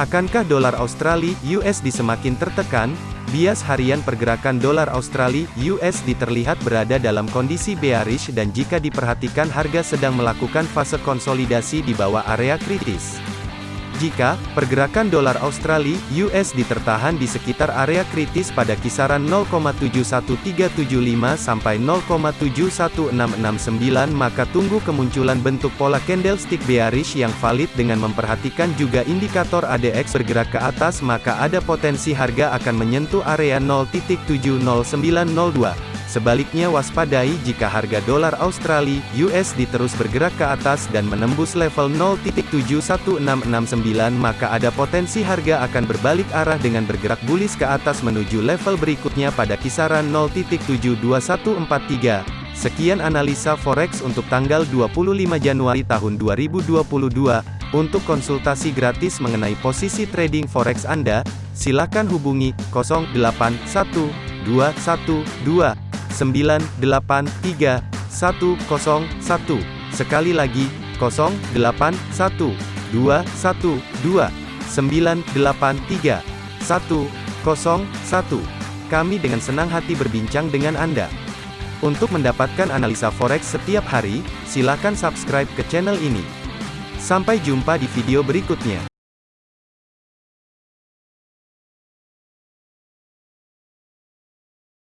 Akankah dolar Australia USD semakin tertekan? Bias harian pergerakan dolar Australia USD terlihat berada dalam kondisi bearish dan jika diperhatikan harga sedang melakukan fase konsolidasi di bawah area kritis. Jika pergerakan dolar Australia (USD) tertahan di sekitar area kritis pada kisaran 0,71375 sampai 0,71669 maka tunggu kemunculan bentuk pola candlestick bearish yang valid dengan memperhatikan juga indikator ADX bergerak ke atas maka ada potensi harga akan menyentuh area 0.70902. Sebaliknya waspadai jika harga dolar Australia (USD) terus bergerak ke atas dan menembus level 0.71669 maka ada potensi harga akan berbalik arah dengan bergerak bullish ke atas menuju level berikutnya pada kisaran 0.72143. Sekian analisa forex untuk tanggal 25 Januari tahun 2022. Untuk konsultasi gratis mengenai posisi trading forex Anda, silakan hubungi 081212 983 101. Sekali lagi, 0812 112 983 101. Kami dengan senang hati berbincang dengan Anda. Untuk mendapatkan analisa forex setiap hari, silakan subscribe ke channel ini. Sampai jumpa di video berikutnya.